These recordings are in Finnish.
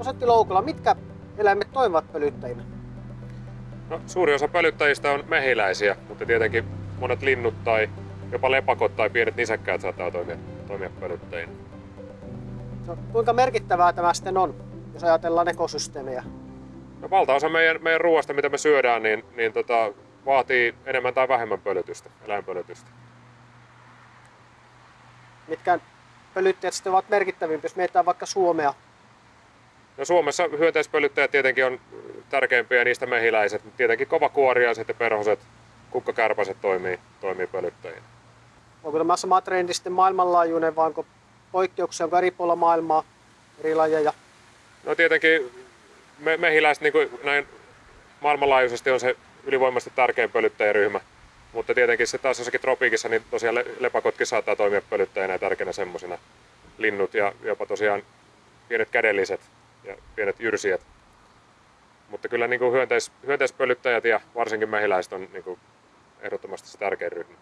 Osetti Loukula, mitkä eläimet toimivat pölyttäjinä? No, suuri osa pölyttäjistä on mehiläisiä, mutta tietenkin monet linnut tai jopa lepakot tai pienet nisäkkäät saattaa toimia, toimia pölyttäjinä. No, kuinka merkittävää tämä sitten on, jos ajatellaan ekosysteemejä? No, valtaosa meidän, meidän ruoasta, mitä me syödään, niin, niin tota, vaatii enemmän tai vähemmän pölytystä, eläinpölytystä. Mitkä pölyttäjät sitten ovat merkittävimpiä, jos mietitään vaikka Suomea? No Suomessa hyönteispölyttäjät tietenkin on tärkeimpiä niistä mehiläiset, mutta tietenkin kovakuoriaiset ja perhoset, kukkakärpäset toimii, toimii pölyttäjinä. Onko tämä sama trendi sitten maailmanlaajuinen vai onko poikkeuksia, onko eri puolilla maailmaa eri lajeja? No tietenkin me, mehiläiset niin näin maailmanlaajuisesti on se ylivoimaisesti tärkein pölyttäjäryhmä. Mutta tietenkin se taas jossakin tropiikissa, niin tosiaan lepakotkin saattaa toimia pölyttäjänä ja tärkeänä semmoisina linnut ja jopa tosiaan pienet kädelliset ja pienet jyrsijät. Mutta kyllä niin kuin hyönteis, hyönteispölyttäjät ja varsinkin mehiläiset on niin kuin ehdottomasti se tärkein ryhmä.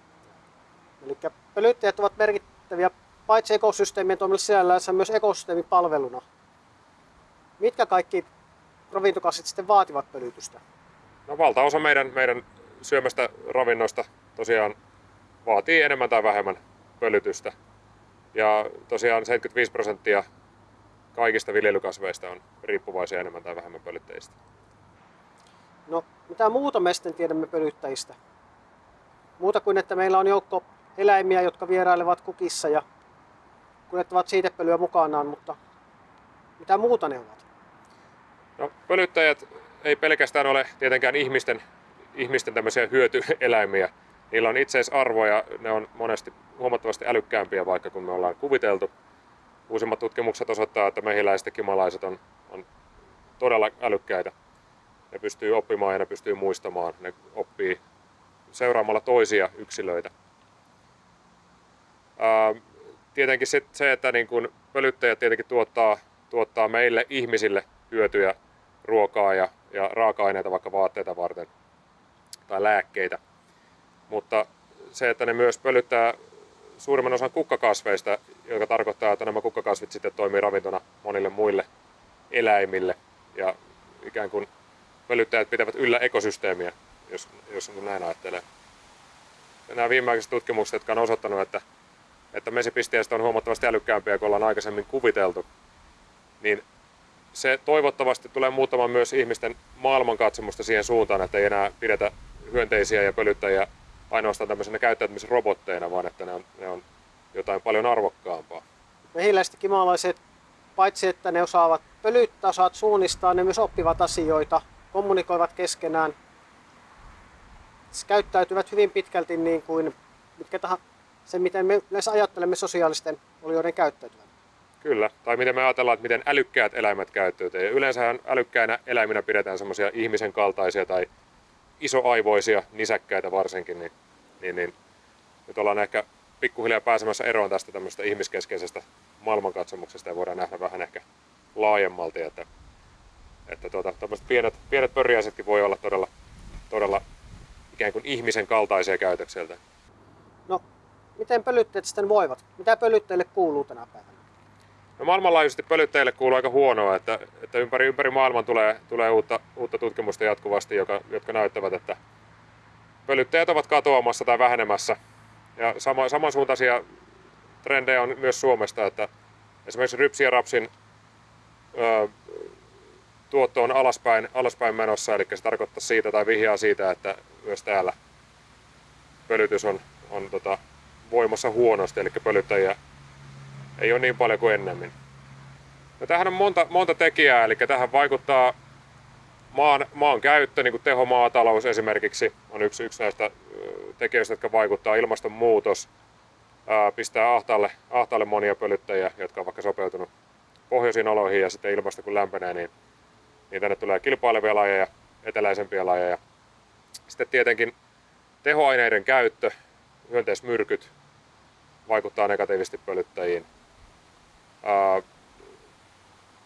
Eli pölyttäjät ovat merkittäviä paitsi ekosysteemien toimille sisällään, myös ekosysteemipalveluna. Mitkä kaikki ravintokasvit sitten vaativat pölytystä? No valtaosa meidän, meidän syömästä ravinnosta tosiaan vaatii enemmän tai vähemmän pölytystä. Ja tosiaan 75 prosenttia kaikista viljelykasveista on riippuvaisia enemmän tai vähemmän pölyttäjistä. No, mitä muuta me sitten tiedämme pölyttäjistä? Muuta kuin, että meillä on joukko eläimiä, jotka vierailevat kukissa ja kuljettavat siitepölyä mukanaan, mutta mitä muuta ne ovat? No, pölyttäjät ei pelkästään ole tietenkään ihmisten, ihmisten tämmöisiä hyötyeläimiä. Niillä on itseisarvo ja ne on monesti huomattavasti älykkäämpiä, vaikka kun me ollaan kuviteltu. Uusimmat tutkimukset osoittaa, että mehiläiset ja kimalaiset on, on todella älykkäitä. Ne pystyy oppimaan ja ne pystyy muistamaan. Ne oppii seuraamalla toisia yksilöitä. Ää, tietenkin se, se että niin kun pölyttäjät tietenkin tuottaa, tuottaa meille ihmisille hyötyjä, ruokaa ja, ja raaka-aineita vaikka vaatteita varten tai lääkkeitä. Mutta se, että ne myös pölyttää suurimman osan kukkakasveista, joka tarkoittaa, että nämä kukkakasvit sitten toimii ravintona monille muille eläimille. Ja ikään kuin pölyttäjät pitävät yllä ekosysteemiä, jos, jos näin ajattelee. Ja nämä viimeiset tutkimukset, jotka on osoittanut, että, että mesipisteistä on huomattavasti älykkäämpiä kuin ollaan aikaisemmin kuviteltu, niin se toivottavasti tulee muuttamaan myös ihmisten maailmankatsomusta siihen suuntaan, että ei enää pidetä hyönteisiä ja pölyttäjiä ainoastaan tämmöisenä käyttäytymisrobotteina, vaan että ne on, ne on jotain paljon arvokkaampaa. Mehiläiset kimalaiset, paitsi että ne osaavat pölyttää, osaat suunnistaa, ne myös oppivat asioita, kommunikoivat keskenään, käyttäytyvät hyvin pitkälti niin kuin mitkä tahansa, se miten me yleensä ajattelemme sosiaalisten olioiden käyttäytyvän. Kyllä, tai miten me ajatellaan, että miten älykkäät eläimet käyttäytyy. Yleensä älykkäinä eläiminä pidetään semmoisia ihmisen kaltaisia tai isoaivoisia nisäkkäitä varsinkin, niin, niin, niin nyt ollaan ehkä pikkuhiljaa pääsemässä eroon tästä tämmöisestä ihmiskeskeisestä maailmankatsomuksesta ja voidaan nähdä vähän ehkä laajemmalti, että, että tuota, pienet, pienet pörjäisetkin voi olla todella, todella ikään kuin ihmisen kaltaisia käytökseltä. No, miten pölytteet sitten voivat? Mitä pölytteille kuuluu tänä päivänä? No maailmanlaajuisesti pölyttäjille kuuluu aika huonoa, että, että ympäri, ympäri maailman tulee, tulee uutta, uutta tutkimusta jatkuvasti, joka, jotka näyttävät, että pölyttäjät ovat katoamassa tai vähenemässä. Ja sama, samansuuntaisia trendejä on myös Suomesta, että esimerkiksi rypsi ja rapsin ö, tuotto on alaspäin, alaspäin menossa, eli se tarkoittaa siitä tai vihjaa siitä, että myös täällä pölytys on, on tota, voimassa huonosti, eli pölyttäjiä ei ole niin paljon kuin ennemmin. No tähän on monta, monta tekijää, eli tähän vaikuttaa maan, maan käyttö, niin kuin tehomaatalous esimerkiksi on yksi, yksi näistä tekijöistä, jotka vaikuttaa ilmastonmuutos, ää, pistää ahtaalle, ahtaalle monia pölyttäjiä, jotka on vaikka sopeutunut pohjoisiin oloihin ja sitten ilmasto kun lämpenee, niin, niin tänne tulee kilpailevia lajeja, eteläisempiä lajeja. Sitten tietenkin tehoaineiden käyttö, hyönteismyrkyt vaikuttaa negatiivisesti pölyttäjiin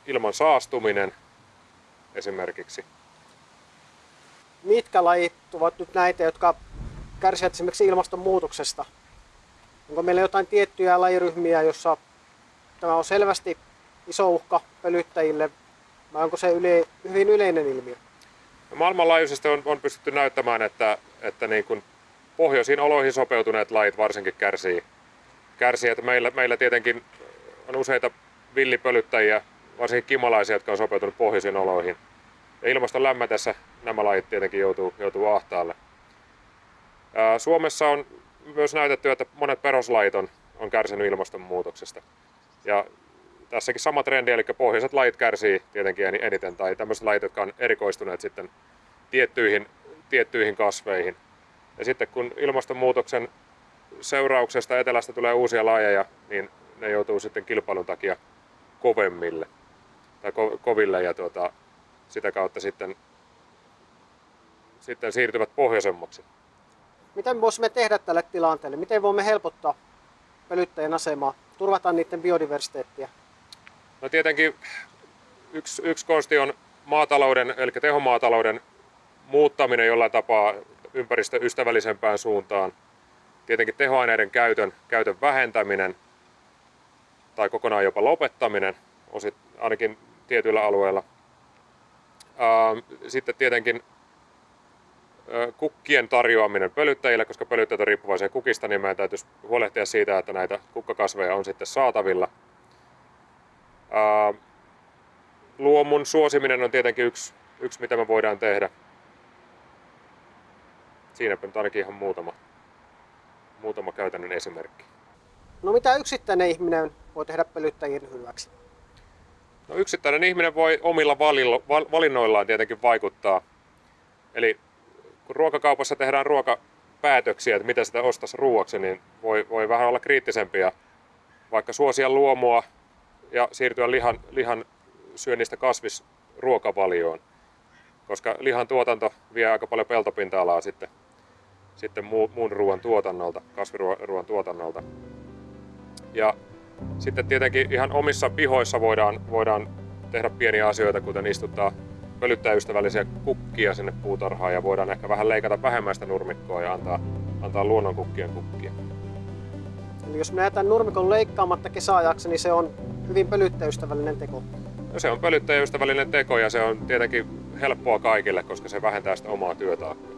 ilman saastuminen esimerkiksi. Mitkä lajit ovat nyt näitä, jotka kärsivät esimerkiksi ilmastonmuutoksesta? Onko meillä jotain tiettyjä lajiryhmiä, jossa tämä on selvästi iso uhka pölyttäjille, vai onko se yle, hyvin yleinen ilmiö? Maailmanlaajuisesti on, on pystytty näyttämään, että, että niin kuin pohjoisiin oloihin sopeutuneet lajit varsinkin kärsii. kärsii että meillä, meillä tietenkin on useita villipölyttäjiä, varsinkin kimalaisia, jotka on sopeutunut pohjoisiin oloihin. Ja ilmaston lämmetessä nämä lajit tietenkin joutuu, joutuu ahtaalle. Ää, Suomessa on myös näytetty, että monet peruslajit on, on kärsinyt ilmastonmuutoksesta. Ja tässäkin sama trendi, eli pohjoiset lajit kärsii tietenkin eniten, tai tämmöiset lajit, jotka on erikoistuneet sitten tiettyihin, tiettyihin kasveihin. Ja sitten kun ilmastonmuutoksen seurauksesta etelästä tulee uusia lajeja, niin ne joutuu sitten kilpailun takia kovemmille tai ko- koville ja tuota, sitä kautta sitten, sitten siirtyvät pohjoisemmaksi. Mitä me voisimme tehdä tälle tilanteelle? Miten voimme helpottaa pölyttäjän asemaa, turvata niiden biodiversiteettiä? No tietenkin yksi, yksi konsti on maatalouden, eli tehomaatalouden muuttaminen jollain tapaa ympäristöystävällisempään suuntaan. Tietenkin tehoaineiden käytön, käytön vähentäminen tai kokonaan jopa lopettaminen, osit, ainakin tietyillä alueilla. Sitten tietenkin kukkien tarjoaminen pölyttäjille, koska pölyttäjät on riippuvaisia kukista, niin meidän täytyisi huolehtia siitä, että näitä kukkakasveja on sitten saatavilla. Luomun suosiminen on tietenkin yksi, yksi mitä me voidaan tehdä. Siinäpä nyt ainakin ihan muutama, muutama käytännön esimerkki. No mitä yksittäinen ihminen voi tehdä pölyttäjien hyväksi? No yksittäinen ihminen voi omilla valinnoillaan tietenkin vaikuttaa. Eli kun ruokakaupassa tehdään ruokapäätöksiä, että mitä sitä ostaisi ruuaksi, niin voi, voi vähän olla kriittisempiä. Vaikka suosia luomua ja siirtyä lihan, lihan syönnistä kasvisruokavalioon. Koska lihan tuotanto vie aika paljon peltopinta-alaa sitten, sitten muun ruoan tuotannolta, kasviruoan tuotannolta. Ja sitten tietenkin ihan omissa pihoissa voidaan, voidaan tehdä pieniä asioita, kuten istuttaa pölyttäjäystävällisiä kukkia sinne puutarhaan ja voidaan ehkä vähän leikata vähemmän sitä nurmikkoa ja antaa, antaa luonnonkukkien kukkia. Eli jos me jätän nurmikon leikkaamatta kesäajaksi, niin se on hyvin pölyttäjäystävällinen teko. No se on pölyttäjäystävällinen teko ja se on tietenkin helppoa kaikille, koska se vähentää sitä omaa työtaakkaa.